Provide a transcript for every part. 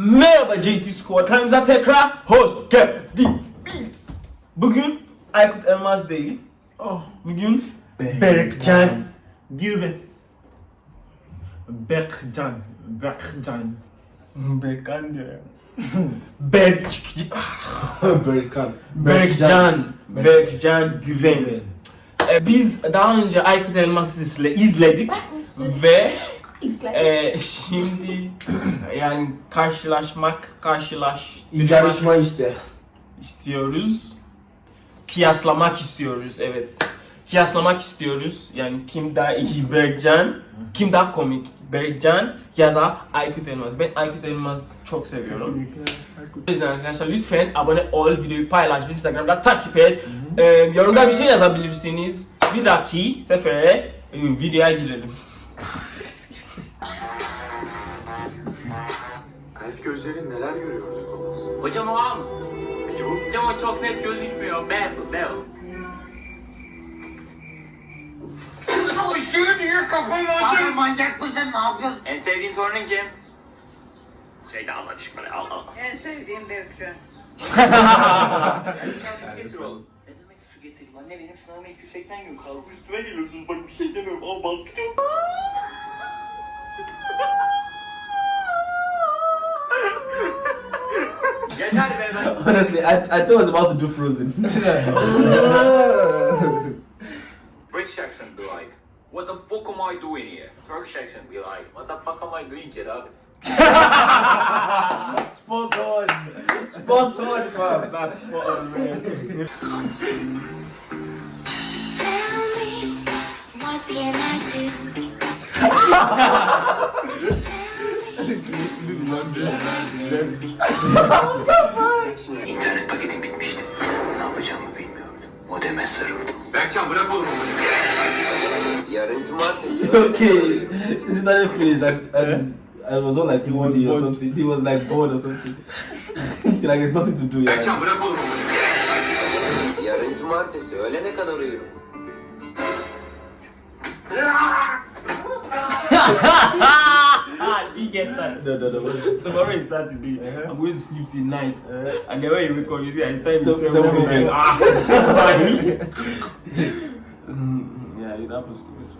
Merhaba JT Squad, kanalımıza tekrar hoş geldiniz. Bugün Aykut Elmas değil. Oh. Bugün Berkcan Güven. Berkcan. Berkcan. Berkcan diyor ya. Berk Berkan. Berkcan Berkcan Güven. Ee, biz daha önce Aykut Elmas'ı izledik ve e, şimdi yani karşılaşmak karşılaş Yarışma işte. istiyoruz. Kıyaslamak istiyoruz evet. Kıyaslamak istiyoruz. Yani kim daha iyi Berkcan, kim daha komik Berkcan ya da Aykut Elmas. Ben Aykut Elmas çok seviyorum. O yüzden arkadaşlar lütfen abone ol, videoyu paylaş, bizi Instagram'da takip et. Ee, yorumda bir şey yazabilirsiniz. Bir dahaki sefere e, videoya girelim. Hocam o A mı? Peki bu? Hocam o çok net gözükmüyor. B bu, B o. Abi manyak mısın? Ne yapıyorsun? En sevdiğin torunun kim? Şeyde Allah düşmanı al al. En sevdiğim Berkcan. Getir oğlum. Ne demek su getireyim anne benim sınavıma 280 gün kaldı. Üstüme geliyorsunuz bak bir şey demiyorum ama baskı çok. Honestly, I, I thought I was about to do Frozen. British accent be like, what the fuck am I doing here? Turkish accent be like, what the fuck am I doing here abi? Spot on. Spot on, fam. That's what I'm doing. Tell me, what can I do? İnternet paketim bitmişti. Ne yapacağımı bilmiyordum. Modeme sarıldım. Berkcan bırak oğlum onu. Yarın cumartesi. okay. Is it not finished? Like, I, was, I was on like moody or something. He was like bored or something. like, there's nothing to do. Yeah. Berkcan bırak oğlum onu. Yarın cumartesi. Öğlene kadar uyurum. you get that. No, no, no. Tomorrow is Saturday. I'm going to sleep till night. And then when you wake up, you see, I time So- is seven seven a.m. a.m. Ah, Mm, yeah, it happens to me too.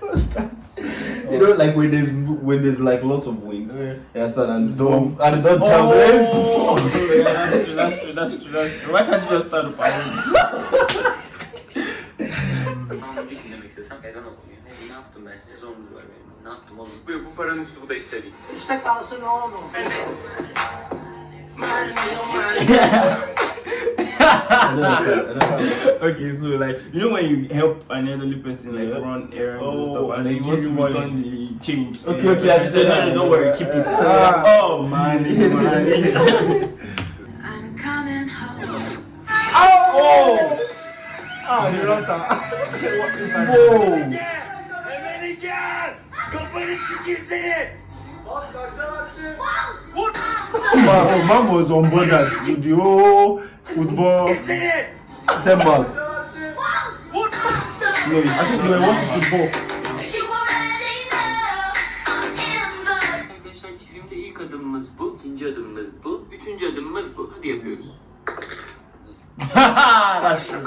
What's that? You know, like when there's when there's like lots of wind. Oh, yeah. You understand? And don't and don't tell oh! me. Oh, yeah, that's true, that's true, that's true, that's true. Why can't you just start the parents? Tamam bir dinlemek istesem ezan okunuyor. Ne, ne yaptım ben size? Zorunuz var benim. Ne yaptım oğlum? Bu, bu paranın üstü bu da istediğim. İşte kalsın oğlum. okay, so like you know when you help an elderly person like Yeah. run errands and Oh, stuff, and and then you want to you money. return the change. Okay, okay, I I said, no, no, don't worry, keep it. Ah. oh man, man. I'm coming home. Oh! Ah, Hirata. What is that? Whoa! Emeleyeceğim! Kafanı sikeyim seni! Man, oh, man was on board that with the whole football Seni! symbol. No, I think football. You I'm in the Arkadaşlar çizimde ilk adımımız bu, ikinci adımımız bu, üçüncü adımımız bu. Hadi yapıyoruz. That's true.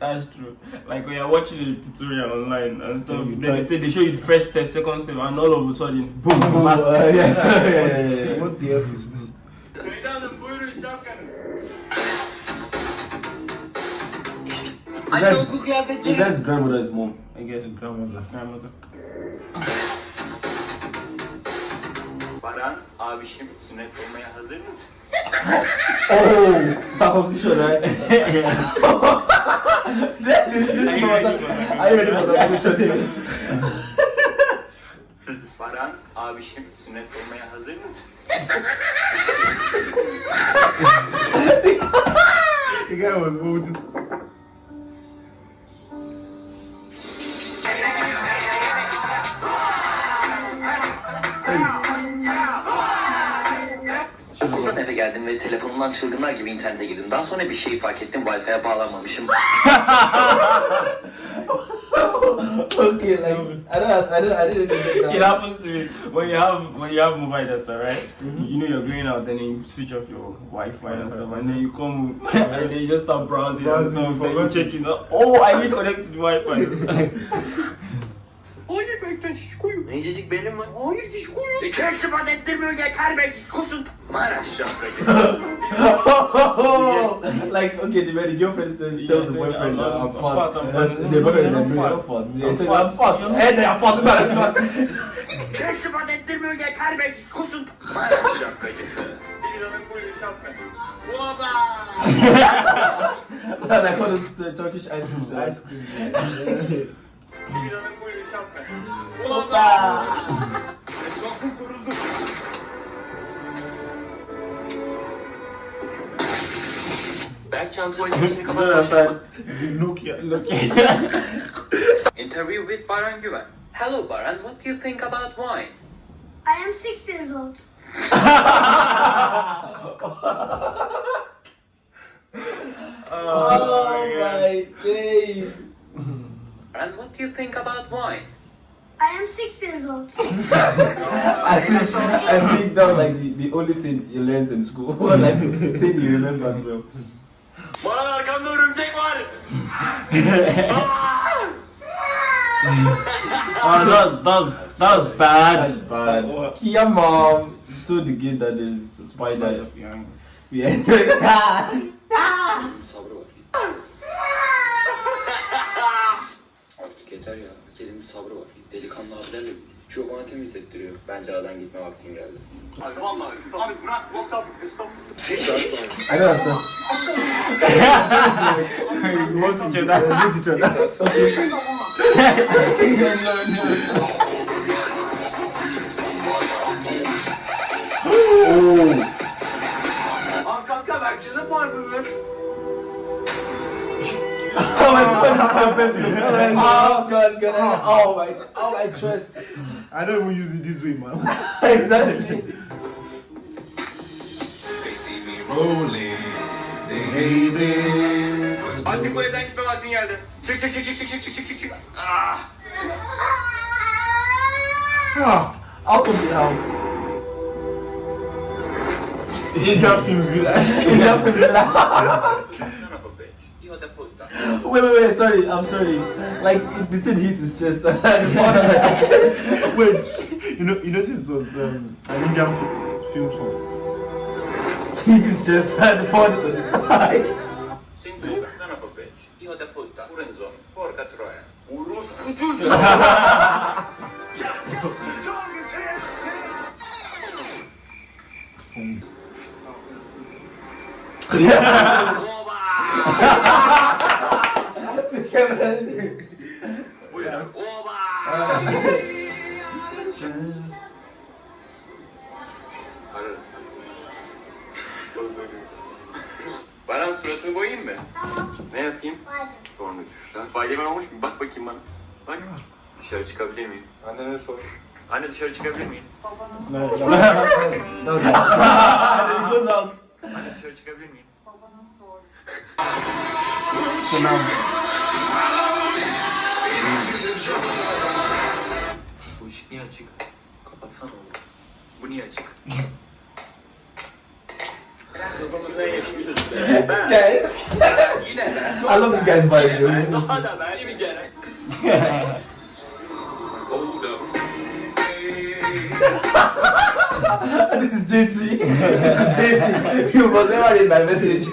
That's true. Like when you're watching a tutorial online and stuff, You they, they, they show you the first step, second step, and all of a sudden, boom, Uh, last yeah, step. yeah, yeah, yeah, yeah. What the F is this? Anne that, okul kıyafetleri. is that his grandmother, his mom? I guess grandmother. Grandmother. Baran, abişim sünnet olmaya hazır mısın? Oh, circumcision, right? That is- this is- Are you ready for circumcision? Baran, abişim sünnet olmaya hazır mısın? The guy was holding. Ve telefonumdan çılgınlar gibi internete girdim. Daha sonra bir şeyi fark ettim. Wi-Fi'ye bağlanmamışım. Okay, like I don't, I don't, I didn't get It happens to me when you have when you have mobile data, right? You know you're going out, then you switch off your Wi-Fi and stuff, and then you come and then you just start browsing, Browsing, and stuff, then you check it out. Oh, I need connect to the Wi-Fi. Hayır Berkcan şişkoyum. İncecik belim var. Hayır şişkoyum. İçer sıfat ettirmiyor yeter be şişkosun. Maraş Like okay, the very girlfriend tells, tells the boyfriend that I'm uh, uh, fat. The boyfriend that no, fat. They say I'm fat. Hey, they are fat. Ben fat. Çer sıfat ettirmiyor yeter be şişkosun. Maraş şapkacısı. Baba. Like all those uh, Turkish ice creams. Ice cream. Bilizan'ın buyurun şapkacısı. Oba! Etrafın sarıldı. Berkcan tuvalet başını Dur kapatmış. Nokia. Interview with Baran Güven. Hello Baran, what do you think about wine? I am six years old. Oh my days. Baran, what do you think about wine? I am six years old. I think, I think that was like the, the only thing you learned in school. like the thing you remember as well. Baran arkamda örümcek var. Oh, that's that's that's bad. That's bad. What? Kia mom told the kid that there's a spider. Yeah. Yeah. Yeter ya. Herkesin bir sabrı var. Delikanlı abilerle suçu bana temizlettiriyor. Bence aradan gitme vaktin geldi. Abi vallahi abi bırak estağfurullah estağfurullah. I know that's Most each other. Miss each other. Arkamda Berkcan'ın parfümü. Oh my god. Oh my, oh I trust. I don't even use it this way, man. exactly. They see me rolling, they hate it. 아직 왜 다니까 아직 야 돼. 칙칙칙칙칙칙칙칙칙. 아. Out of the house. Indian films be like. Indian films be like. Son of a bitch. You are the wait, wait, wait. Sorry, I'm sorry. Like it, the thing hit his chest. Wait, you know, you know, this was um, an Indian fi- film song. hit his chest and poured it on his eye. Son of a bitch. Io da puttana. Urenzon. Porca troia. Orospu çocuğu. Oba! Buyurun. Oba! Baran suratını boyayayım mı? Ne yapayım? Hadi. Sonra düşler. Spiderman olmuş mu? Bak bakayım bana. Bak. Dışarı çıkabilir miyim? Annene sor. Anne dışarı çıkabilir miyim? And then he goes out. Anne dışarı çıkabilir miyim? So now, Bu ışık niye açık? Kapatsana oğlum. Bu niye açık? Sınıfımızın en yakışıklı çocukları. Ben. guys, Yine ben. I love this guy's vibe. Yine yo. ben. Daha da ben. Yine. Hold up. this is JT. this is JT. You must never read my message.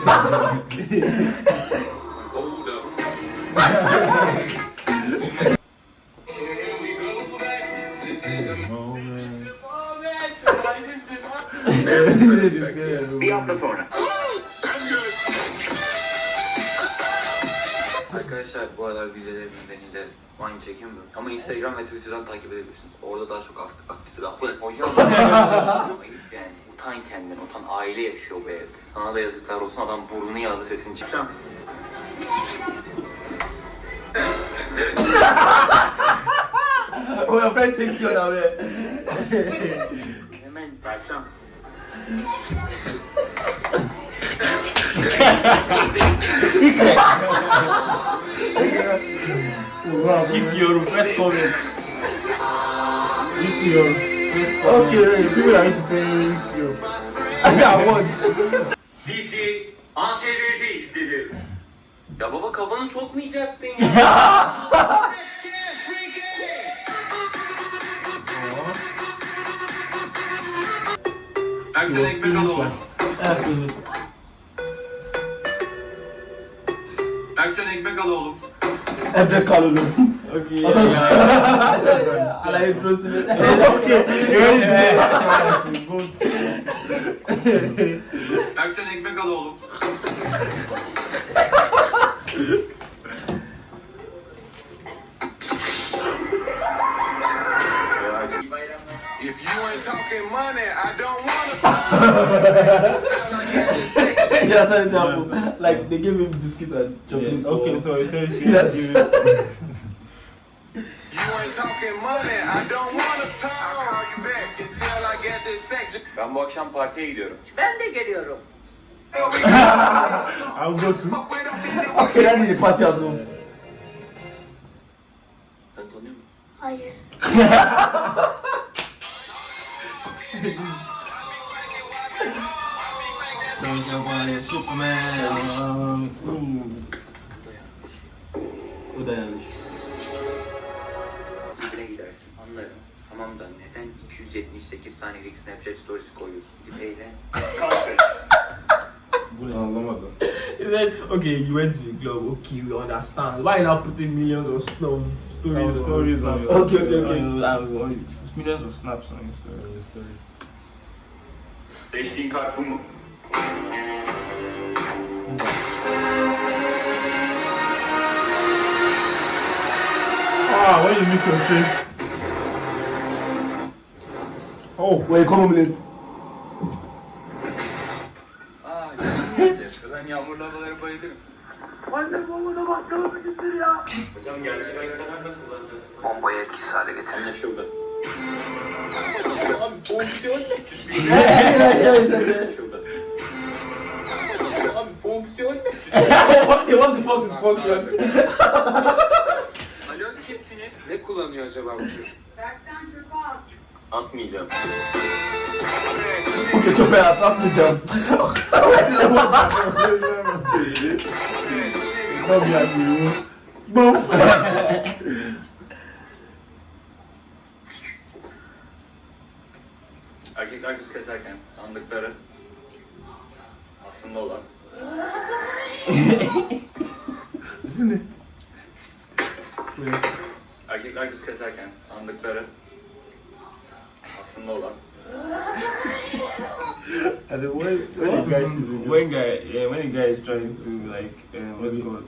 Hold up. Bir hafta sonra. Arkadaşlar bu aralar vizelerim nedeniyle Vine çekemiyorum. Ama Instagram ve Twitter'dan takip edebilirsiniz. Orada daha çok aktif aktif aktif. Hocam ayıp yani. Utan kendini, utan aile yaşıyor bu evde. Sana da yazıklar olsun adam burnunu yaladı sesini friend takes you on away. Hemen Berkcan. İlk yorum, first comment. If you're First comment. okay, people are used to saying if you're. I want. DC ATV'de izledim. Ya baba kafanı sokmayacaktın ya. Akşam ekmek al oğlum. Absolutely. Akşam ekmek al oğlum. Ebbe Kalulu. Okay. I introduced it. Okay, Akşam ekmek al that's an example. Like they gave him biscuit and chocolate. Yeah, okay, so it says Yes. you. Ain't talking money, I don't wanna talk. You back until I get this section. Ben bu akşam partiye gidiyorum. Ben de geliyorum. I'll go to. Okay, I need a party at home. Sen tanıyor musun? Hayır. Superman. O da yanlış. Dibine gidersin anlarım. Tamam da neden 278 saniyelik Snapchat storiesi koyuyorsun? Gidip eğlen. Anlamadım. He said, okay, you went to the club, okay, we understand. Why not putting millions of, of stories, Of stories on your- Okay, okay, okay. On- on- on- millions of snaps on your story. Seçtiğin kart bu mu? Ah, when you miss your train. Oh, Wait, come on, yiyeceğiz. Ben yağmurlu havalara bayılırım. Hocam gerçek hayatta nerede kullanacağız? Bombayı etkisiz hale getir. Anlaşıldı. Abi fonksiyon ne? yeah, yeah, Okay, what the fuck is function? Alo kimsiniz? Ne kullanıyor acaba bu çocuk? Berkcan çöpe at. Atmayacağım. Okay, çok beyaz atmayacağım. here, you. Boom. Erkekler kız keserken sandıkları aslında olan Erkekler kız keserken sandıkları aslında olan And then when, when the guy sees it, When guy, yeah, when a guy is trying to like, uh, what's it called,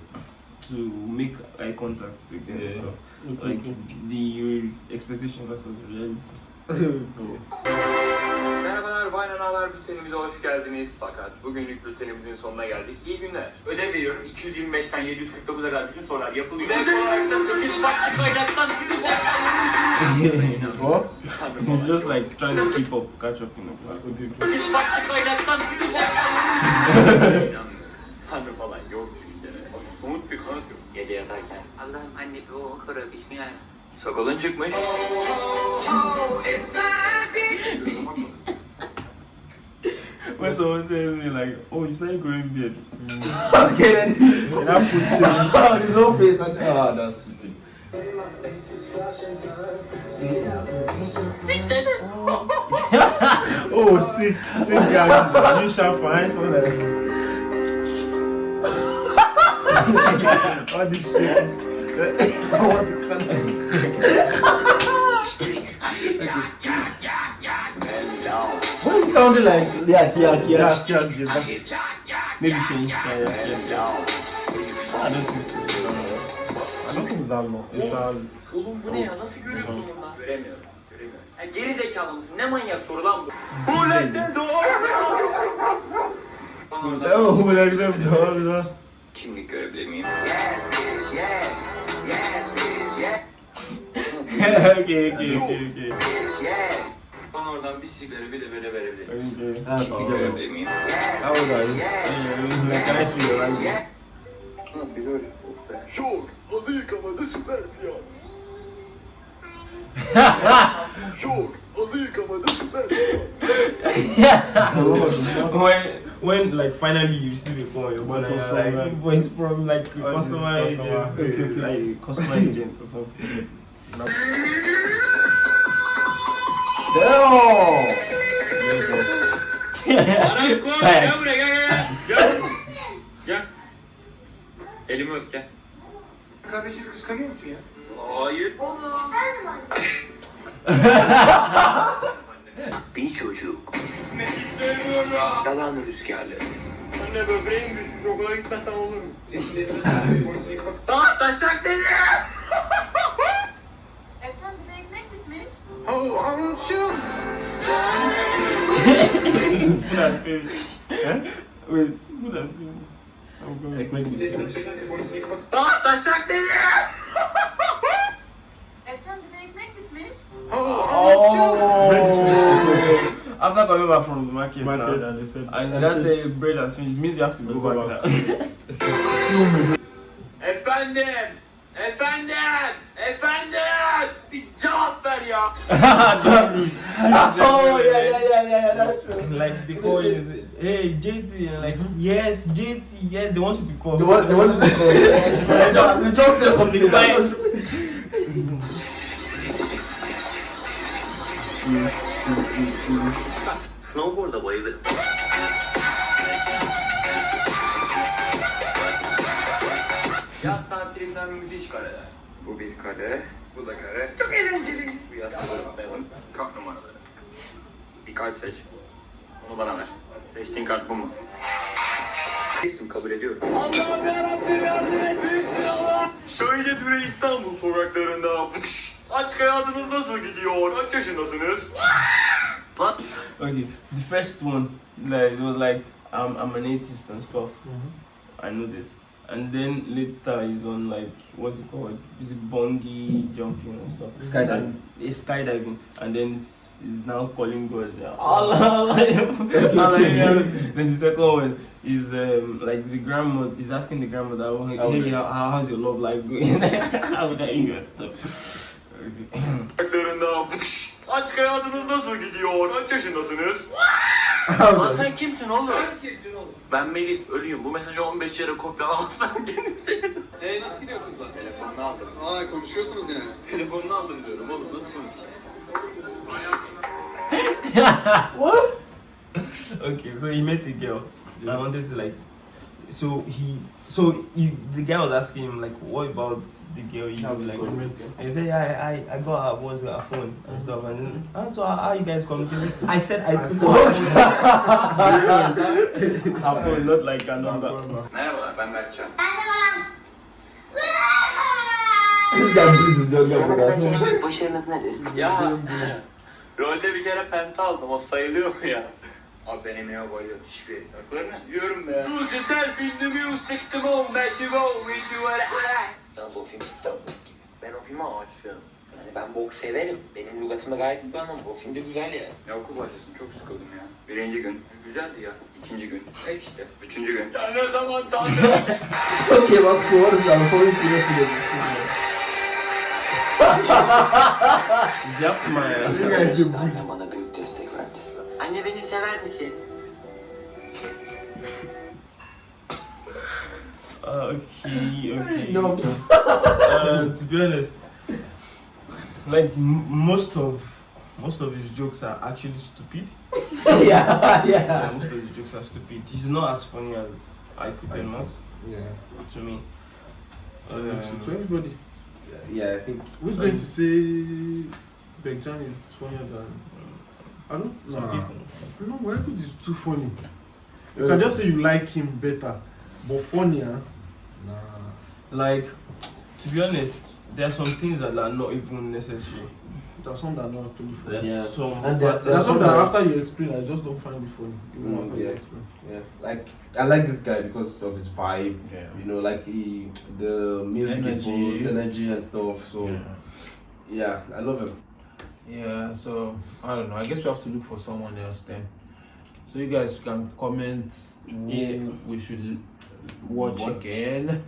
to make eye contact with the girl Yeah. stuff, like the expectation versus reality. Merhabalar Vaynan Haber Bültenimize hoş geldiniz. Fakat bugünlük bültenimizin sonuna geldik. İyi günler. ödev veriyorum 225'ten 749'a kadar bütün sorular yapılıyor. Ve sorularda 8 farklı kaynaktan gidecek. what? He's just like trying to keep up, catch up in the class. 8 farklı kaynaktan gidecek. Tanrı falan yok bir kere. Somut bir kanıt yok. Gece yatarken Allah'ım anne bir o kara bismillah. Sakalın çıkmış. When someone tells me like, oh, you started growing beard. Okay, then. And I put shit. on his whole face and ah, that's stupid. Oh, sick. Sick guy. You shall find something like All this shit. what is kind Why it sounded like yeah, yeah, yeah. Yeah, yeah, yeah. Maybe change. Yeah, yeah, yeah. I don't think so. I don't think it's that long. It's that. Oğlum bu ne ya? Nasıl görüyorsun bunu lan? Göremiyorum. Göremiyorum. Ya geri zekalı mısın? Ne manyak soru lan bu? Bu ne doğru? Oh, like them dog. Kimlik görebilir miyim? okay, okay, okay, okay. Bana oradan bir sigara bir de böyle verebilir misin? Okay. Ah, Sigara cigarette. verebilir miyim? How old are you? Like, can I see your ID? Şok, halı yıkamada süper fiyat. Şok, halı yıkamada süper fiyat. when when like finally you receive a call, your But phone, it's like, from, like, but from like a customer agent, okay, okay. like customer agent or something. Damn! Gel Style. buraya gel gel. Elimi öp gel. Kardeşini kıskanıyor musun ya? Hayır. Bir çocuk. Yalan rüzgarları. Anne böbreğim düşmüş okula gitmesem olur mu? Ah taşak dedi. Ercan bir de ekmek bitmiş. Oh, I'm shook. Food and fish. Wait. I'm going. Ekmek mi? Ah taşak dedi. Ercan bir de ekmek bitmiş. Oh! After coming back from the market, Market now, and said, and that uh, bread has finished, means you have to go, back. now. Efendim. Efendim. Efendim. Bir cevap ver ya. Oh, yeah, yeah, yeah, yeah, yeah, that's true. like they call you, hey JT, and like yes, JT, yes, they want you to call. They want, they want you to call. Just, just say something. Snowboard'a bayılırım. Tatilinden müthiş kareler. Bu bir kare, bu da kare. Çok eğlenceli. Bu yastığı unutmayalım. Kart numaraları. Bir kart seç. Onu bana ver. Seçtiğin kart bu mu? Seçtim, kabul ediyorum. Allah'ım yarabbim yardım et büyük Allah. Şöyle türe İstanbul sokaklarında. Fıtış. Aşk hayatınız nasıl gidiyor? Kaç yaşındasınız? What? Okay, the first one, like it was like I'm I'm an atheist and stuff. I know this. And then later he's on like what's it called? Is it bungee jumping and stuff? Skydiving. And, it's skydiving. And then he's, he's now calling God. yeah, Allah, Allah. Allah, then the second one is um, like the grandma is asking the grandmother, oh, hey, hey, yeah. how, how's your love life going? How would I even Okay. Sokaklarında fıtış. Aşk hayatınız nasıl gidiyor? Kaç yaşındasınız? Lan sen kimsin oğlum? Sen kimsin oğlum? Ben Melis, ölüyüm. Bu mesajı 15 yere kopyalamazsam kendim senin. Eee nasıl gidiyor kızlar? Telefonunu aldım. Aa konuşuyorsunuz yani. Telefonunu aldım diyorum oğlum. Nasıl konuşuyorsun? okay, so he met a girl. I wanted to like, so he, so he, the guy was asking him like, what about the girl you How's like? And he said, yeah, I, I, I got her, what's her phone and stuff. And then, and so how, how you guys communicating? I said I took her phone. her phone, not like a number. Merhabalar ben Berkcan. This guy bullies his younger brother. Başarınız nedir? Ya rolde bir kere penta aldım. O sayılıyor mu ya? Abi ben Emine'ye bayılıyorum. Hiçbir herif. Hakları ne? Diyorum be. Use yourself in the music, the moment you go with you I. Yalnız o film cidden bok gibi. Ben o filme aşığım. Yani ben bok severim. Benim lügatımda gayet iyi bir anlam. O film de güzel ya. Ya okul başlasın çok sıkıldım ya. Birinci gün güzeldi ya. İkinci gün e işte. Üçüncü gün. Ya ne zaman tanrım? İs that? I'm following serious to get this cool. Yapma ya. Bana büyük. Anne beni sever misin? Uh, okay, okay. No. uh, to be honest, like most of most of his jokes are actually stupid. yeah, Yeah, yeah. most of his jokes are stupid. He's not as funny as I could tell us Yeah. to me. to Um, everybody. Yeah, I think. Who's going to say Bekjan is funnier than. I don't some know. people. No, why could is too funny? You can just say you like him better, but funnier. Nah. Like, to be honest, there are some things that are not even necessary. There's some that are not actually funny. There's Yeah. some And there- parts There's there's some some that that- after you explain, I just don't find it funny. Even Mm, after you yeah. explain. Yeah, like I like this guy because of his vibe. Yeah. You know, like he, the music Energy. energy and stuff. So yeah, I love him. Yeah, so I don't know. I guess we have to look for someone else then. So you guys can comment who Yeah. we should watch, Watch. again.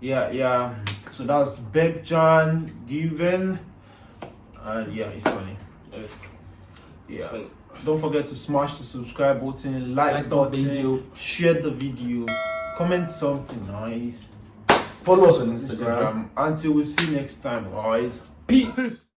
Yeah, yeah. So that's Bekjan Given. And yeah, it's funny. Evet. Yeah. Funny. Don't forget to smash the subscribe button, like, Like the button, video. share the video, comment something nice. Follow us on Instagram. Instagram. Until we see you next time, guys. Peace.